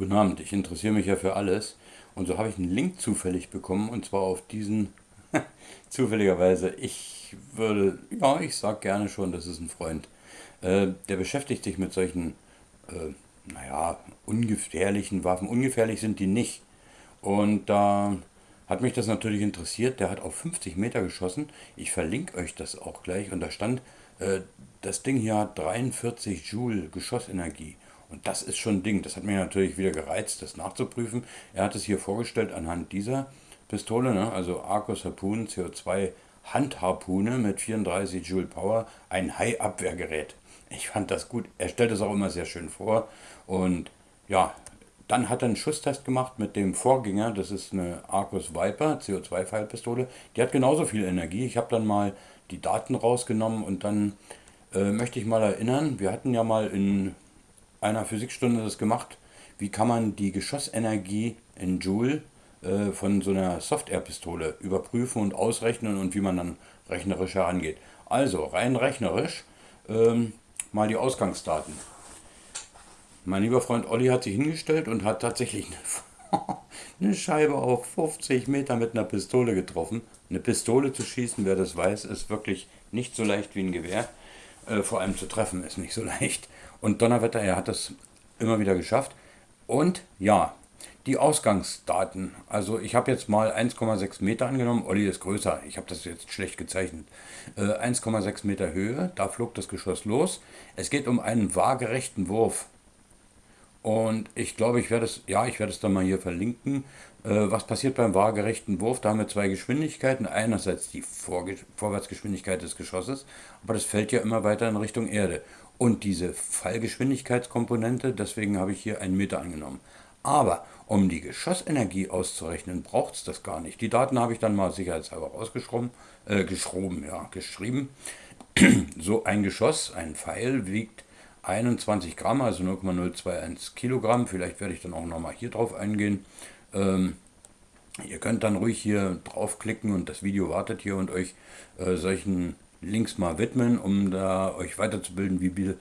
Guten Abend, ich interessiere mich ja für alles. Und so habe ich einen Link zufällig bekommen und zwar auf diesen, zufälligerweise, ich würde, ja, ich sag gerne schon, das ist ein Freund. Äh, der beschäftigt sich mit solchen, äh, naja, ungefährlichen Waffen. Ungefährlich sind die nicht. Und da hat mich das natürlich interessiert. Der hat auf 50 Meter geschossen. Ich verlinke euch das auch gleich. Und da stand, äh, das Ding hier hat 43 Joule Geschossenergie. Und das ist schon ein Ding. Das hat mich natürlich wieder gereizt, das nachzuprüfen. Er hat es hier vorgestellt anhand dieser Pistole, ne? also Arcos Harpoon CO2 Handharpune mit 34 Joule Power, ein Hai-Abwehrgerät. Ich fand das gut. Er stellt es auch immer sehr schön vor. Und ja, dann hat er einen Schusstest gemacht mit dem Vorgänger. Das ist eine Arcos Viper CO2-Pfeilpistole. Die hat genauso viel Energie. Ich habe dann mal die Daten rausgenommen und dann äh, möchte ich mal erinnern, wir hatten ja mal in einer Physikstunde das gemacht, wie kann man die Geschossenergie in Joule äh, von so einer Soft-Air-Pistole überprüfen und ausrechnen und wie man dann rechnerisch herangeht. Also rein rechnerisch ähm, mal die Ausgangsdaten. Mein lieber Freund Olli hat sich hingestellt und hat tatsächlich eine, eine Scheibe auf 50 Meter mit einer Pistole getroffen. Eine Pistole zu schießen, wer das weiß, ist wirklich nicht so leicht wie ein Gewehr. Äh, vor allem zu treffen ist nicht so leicht. Und Donnerwetter, er hat das immer wieder geschafft. Und ja, die Ausgangsdaten. Also ich habe jetzt mal 1,6 Meter angenommen. Olli ist größer. Ich habe das jetzt schlecht gezeichnet. Äh, 1,6 Meter Höhe. Da flog das Geschoss los. Es geht um einen waagerechten Wurf. Und ich glaube, ich werde es, ja, ich werde es dann mal hier verlinken. Äh, was passiert beim waagerechten Wurf? Da haben wir zwei Geschwindigkeiten. Einerseits die Vorge Vorwärtsgeschwindigkeit des Geschosses, aber das fällt ja immer weiter in Richtung Erde. Und diese Fallgeschwindigkeitskomponente, deswegen habe ich hier einen Meter angenommen. Aber um die Geschossenergie auszurechnen, braucht es das gar nicht. Die Daten habe ich dann mal sicherheitshalber rausgeschrieben, äh, geschroben, ja, geschrieben. so ein Geschoss, ein Pfeil wiegt 21 Gramm, also 0,021 Kilogramm. Vielleicht werde ich dann auch nochmal hier drauf eingehen. Ähm, ihr könnt dann ruhig hier draufklicken und das Video wartet hier und euch äh, solchen Links mal widmen, um da euch weiterzubilden, wie,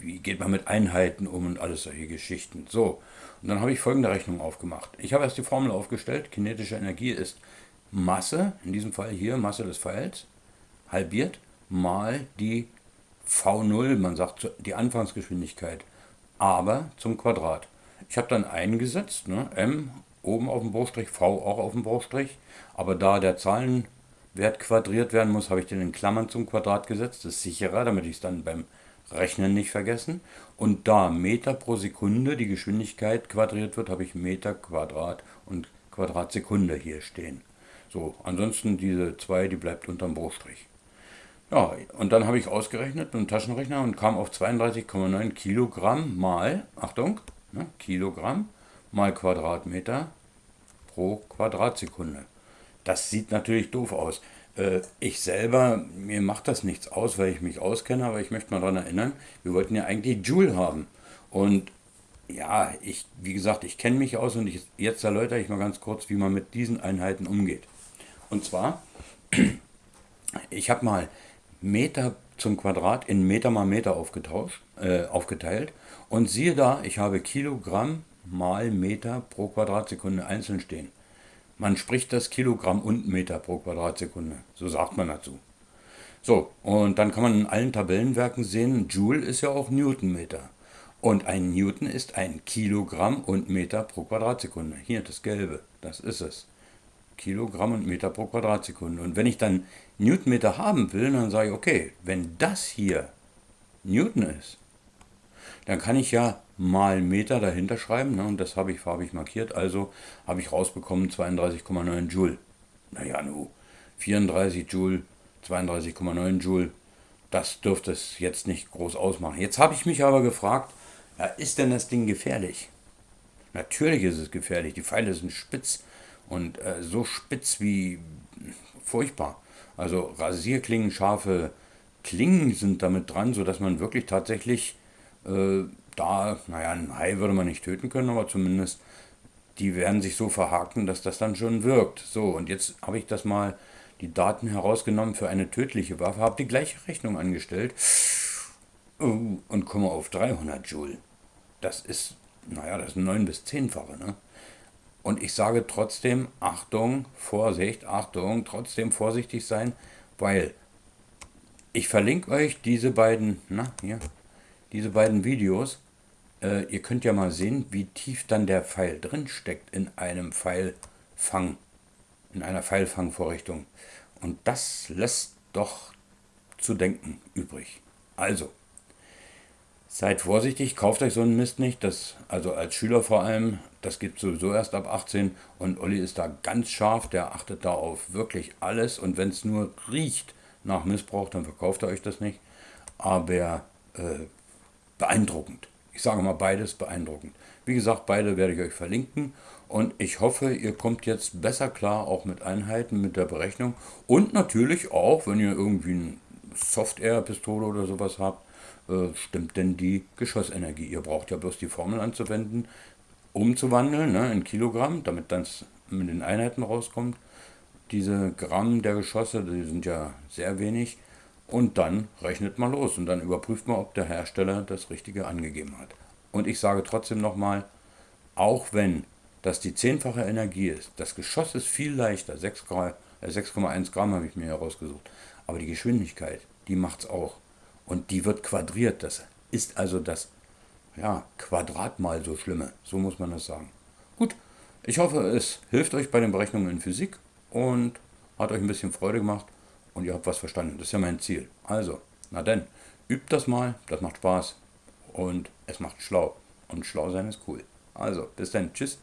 wie geht man mit Einheiten um und alles solche Geschichten. So, und dann habe ich folgende Rechnung aufgemacht. Ich habe erst die Formel aufgestellt, kinetische Energie ist Masse, in diesem Fall hier Masse des Pfeils, halbiert mal die V0, man sagt die Anfangsgeschwindigkeit, aber zum Quadrat. Ich habe dann eingesetzt, ne, m oben auf dem Bruchstrich, v auch auf dem Bruchstrich, aber da der Zahlenwert quadriert werden muss, habe ich den in Klammern zum Quadrat gesetzt. Das ist sicherer, damit ich es dann beim Rechnen nicht vergessen. Und da Meter pro Sekunde die Geschwindigkeit quadriert wird, habe ich Meter Quadrat und Quadratsekunde hier stehen. So, ansonsten diese 2, die bleibt unterm Bruchstrich. Ja, und dann habe ich ausgerechnet mit dem Taschenrechner und kam auf 32,9 Kilogramm mal, Achtung, ne, Kilogramm mal Quadratmeter pro Quadratsekunde. Das sieht natürlich doof aus. Äh, ich selber, mir macht das nichts aus, weil ich mich auskenne, aber ich möchte mal daran erinnern, wir wollten ja eigentlich Joule haben. Und ja, ich, wie gesagt, ich kenne mich aus und ich, jetzt erläutere ich mal ganz kurz, wie man mit diesen Einheiten umgeht. Und zwar, ich habe mal Meter zum Quadrat in Meter mal Meter aufgetauscht, äh, aufgeteilt und siehe da, ich habe Kilogramm mal Meter pro Quadratsekunde einzeln stehen. Man spricht das Kilogramm und Meter pro Quadratsekunde, so sagt man dazu. So, und dann kann man in allen Tabellenwerken sehen, Joule ist ja auch Newtonmeter. Und ein Newton ist ein Kilogramm und Meter pro Quadratsekunde. Hier, das Gelbe, das ist es. Kilogramm und Meter pro Quadratsekunde. Und wenn ich dann Newtonmeter haben will, dann sage ich, okay, wenn das hier Newton ist, dann kann ich ja mal Meter dahinter schreiben, ne, und das habe ich farbig markiert, also habe ich rausbekommen 32,9 Joule. Naja, nu, 34 Joule, 32,9 Joule, das dürfte es jetzt nicht groß ausmachen. Jetzt habe ich mich aber gefragt, ja, ist denn das Ding gefährlich? Natürlich ist es gefährlich, die Pfeile sind spitz und äh, so spitz wie furchtbar. Also Rasierklingen, scharfe Klingen sind damit dran, sodass man wirklich tatsächlich äh, da, naja, ein Hai würde man nicht töten können, aber zumindest die werden sich so verhaken, dass das dann schon wirkt. So, und jetzt habe ich das mal, die Daten herausgenommen für eine tödliche Waffe, habe die gleiche Rechnung angestellt oh, und komme auf 300 Joule. Das ist naja, das ist ein 9 bis 10-fache. Ne? Und ich sage trotzdem, Achtung, Vorsicht, Achtung, trotzdem vorsichtig sein, weil ich verlinke euch diese beiden, na, hier, diese beiden Videos. Äh, ihr könnt ja mal sehen, wie tief dann der Pfeil drin steckt in einem Pfeilfang, in einer Pfeilfangvorrichtung. Und das lässt doch zu denken übrig. Also, seid vorsichtig, kauft euch so einen Mist nicht. Das, also als Schüler vor allem, das gibt sowieso erst ab 18. Und Olli ist da ganz scharf, der achtet da auf wirklich alles. Und wenn es nur riecht nach Missbrauch, dann verkauft er euch das nicht. Aber äh, beeindruckend. Ich sage mal beides beeindruckend. Wie gesagt, beide werde ich euch verlinken. Und ich hoffe, ihr kommt jetzt besser klar, auch mit Einheiten, mit der Berechnung. Und natürlich auch, wenn ihr irgendwie eine Soft-Air-Pistole oder sowas habt, äh, stimmt denn die Geschossenergie. Ihr braucht ja bloß die Formel anzuwenden, umzuwandeln ne, in Kilogramm, damit dann mit den Einheiten rauskommt. Diese Gramm der Geschosse, die sind ja sehr wenig. Und dann rechnet man los und dann überprüft man, ob der Hersteller das Richtige angegeben hat. Und ich sage trotzdem nochmal, auch wenn das die zehnfache Energie ist, das Geschoss ist viel leichter, 6,1 äh, Gramm habe ich mir herausgesucht, aber die Geschwindigkeit, die macht es auch. Und die wird quadriert, das ist also das ja, Quadratmal so schlimme, so muss man das sagen. Gut, ich hoffe, es hilft euch bei den Berechnungen in Physik und hat euch ein bisschen Freude gemacht und ihr habt was verstanden. Das ist ja mein Ziel. Also, na denn, übt das mal, das macht Spaß und es macht schlau. Und schlau sein ist cool. Also, bis dann, tschüss.